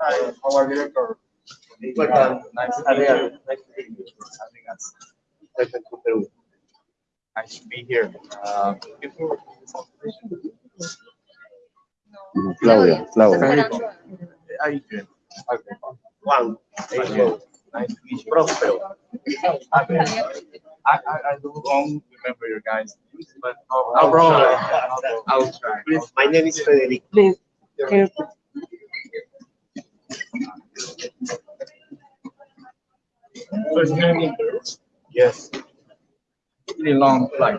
Hi, our director. Welcome. Nice to Adrian, meet you. nice to meet you. Having us. Welcome to Peru. Nice to be here. Uh, before. Claudia, Claudia. How you doing? Okay. Juan, Nice to meet you. Próspero. I, I, I don't remember your guys, but I'll, No problem. I'll, I'll try. Please, my name is Frederick. Please, so it's going Yes. Pretty long flight.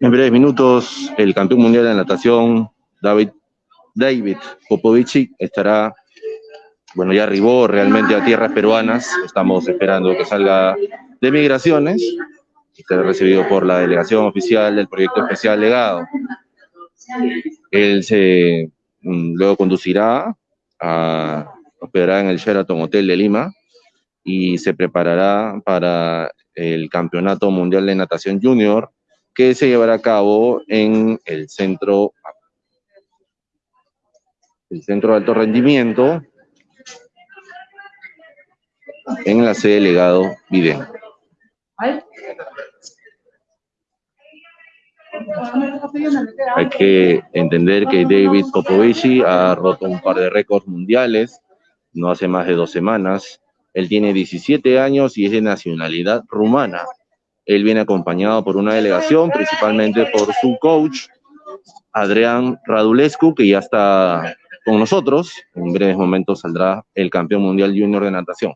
En breves minutos, el campeón mundial de natación, David, David Popovici, estará, bueno, ya arribó realmente a tierras peruanas. Estamos esperando que salga de migraciones será recibido por la delegación oficial del proyecto especial legado. Él se luego conducirá a hospedará en el Sheraton Hotel de Lima y se preparará para el Campeonato Mundial de Natación Junior que se llevará a cabo en el centro el centro de alto rendimiento en la sede legado Vidén. Hay que entender que David Popovici ha roto un par de récords mundiales, no hace más de dos semanas. Él tiene 17 años y es de nacionalidad rumana. Él viene acompañado por una delegación, principalmente por su coach, Adrián Radulescu, que ya está con nosotros. En breves momentos saldrá el campeón mundial junior de natación.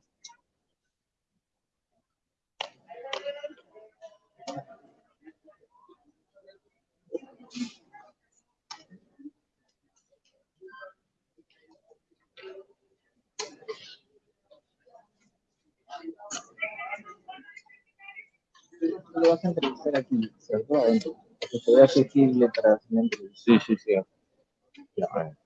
Lo vas a entrevistar aquí, ¿cierto? Adentro. que se vea accesible para hacer la entrevista. Sí, sí, sí. Ya, bueno.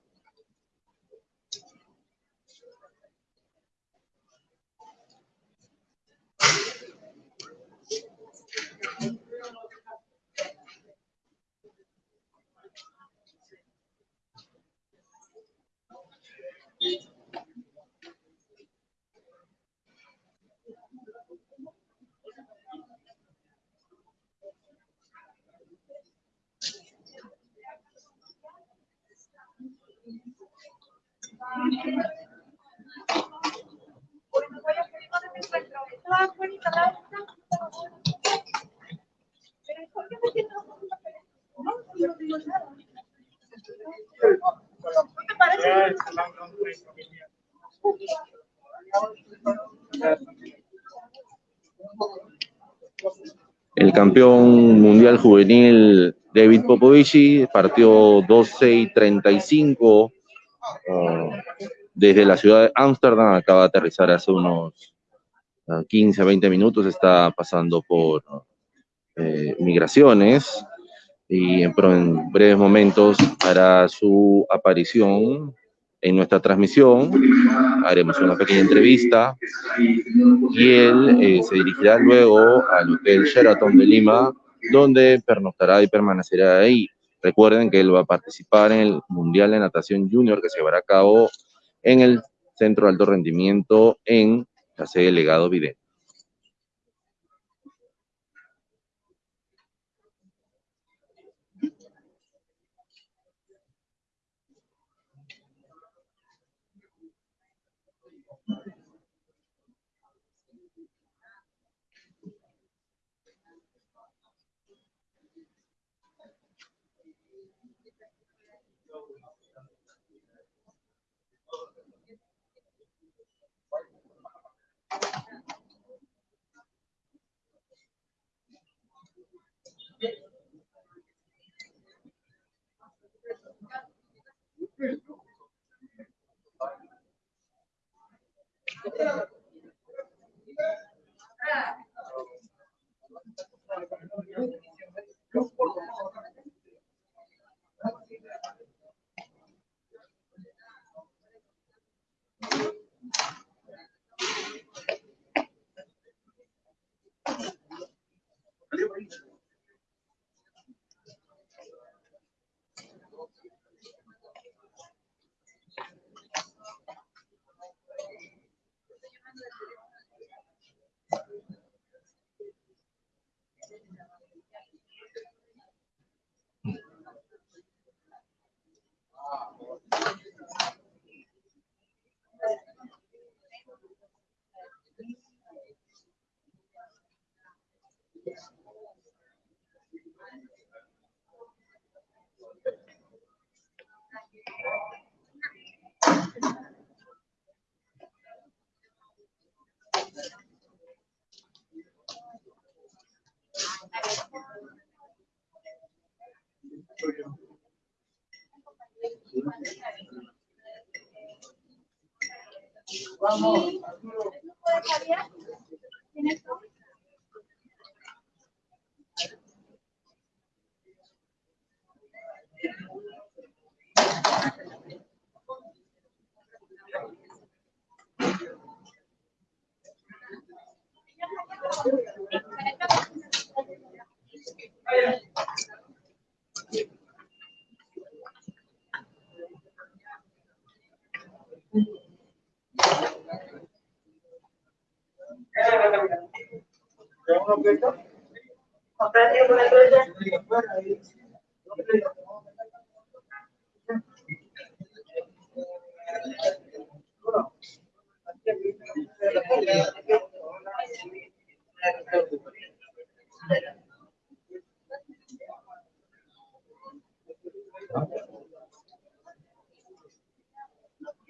Campeón mundial juvenil David Popovici partió 12 y 35 ah, desde la ciudad de Ámsterdam, acaba de aterrizar hace unos ah, 15 a 20 minutos, está pasando por eh, migraciones y en, en breves momentos hará su aparición en nuestra transmisión, haremos una pequeña entrevista y él eh, se dirigirá luego al Hotel Sheraton de Lima, donde pernoctará y permanecerá ahí. Recuerden que él va a participar en el Mundial de Natación Junior que se llevará a cabo en el Centro de Alto Rendimiento en la sede Legado Vidente. Gracias. Vamos. Thank you. Gracias.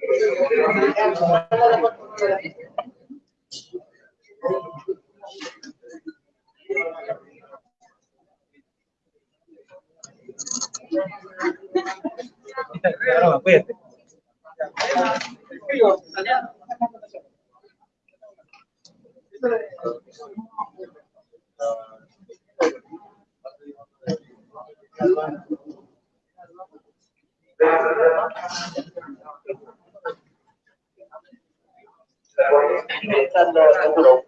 Claro, orientando a Europa.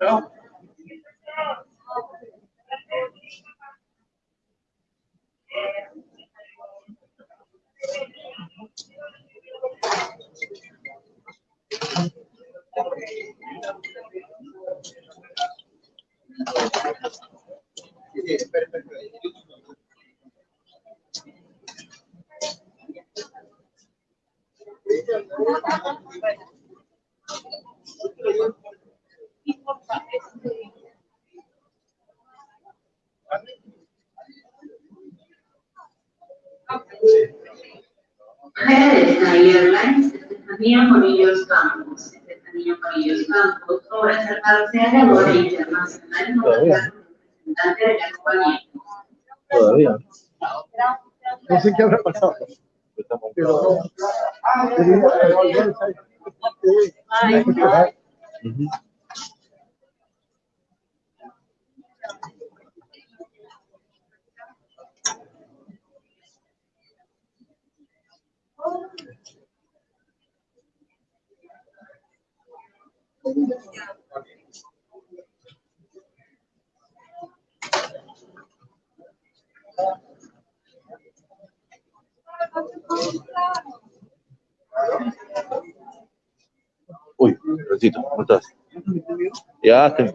Não. Por acercarse a la boda internacional como representante de la compañía. Todavía. No sé qué habrá pasado. Pero. estás? Ya, está en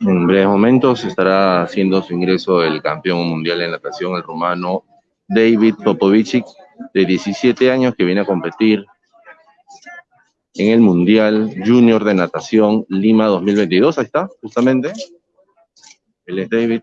En breves momentos estará haciendo su ingreso el campeón mundial en natación, el rumano David Popovicic, de 17 años, que viene a competir en el Mundial Junior de Natación Lima 2022. Ahí está, justamente. Él es David.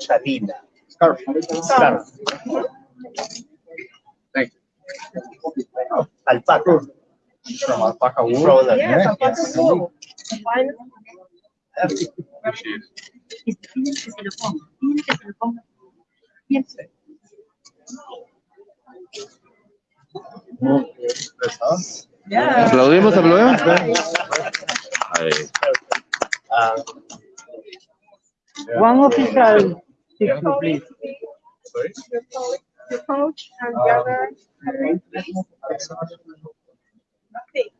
Chalina. Scarf. Scarf. Thank you. Alpaca. Alpaca wool. Yes. Ya. ¿Aplaudimos, aplaudimos? Ahí. Ah, One official please. sorry. The coach and the other. Sí.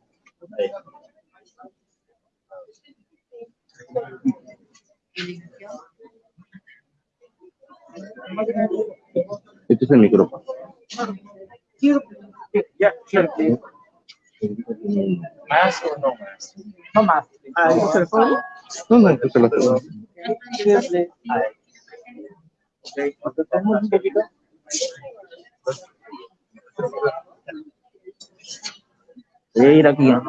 Este es el micrófono. Yeah, sure, Mask or no mask? No más. Ah, ¿ese es el fondo? No, no, a aquí. Ah,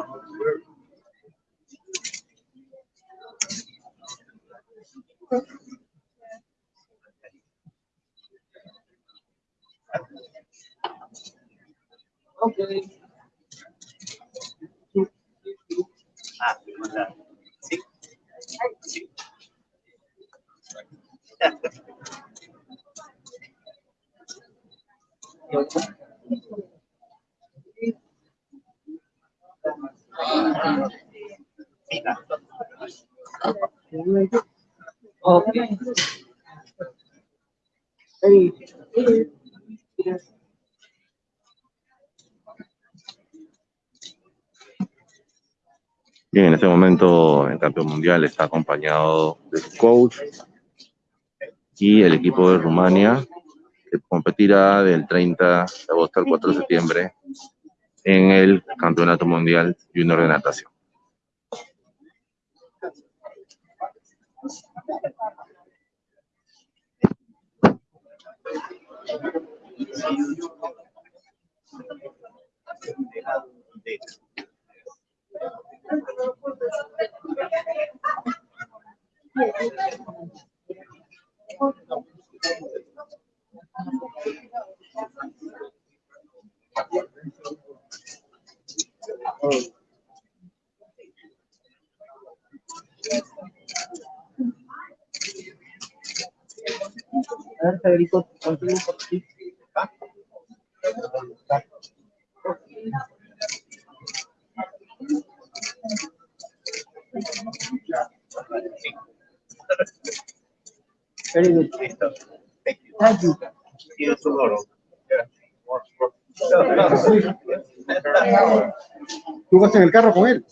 Okay. Hey. Bien, en este momento el campeón mundial está acompañado de su coach y el equipo de Rumania que competirá del 30 de agosto al 4 de septiembre en el Campeonato Mundial Junior de Natación. Federico, contigo por aquí. Very good. Thank you. See you tomorrow. ¿Tú vas en el carro con él?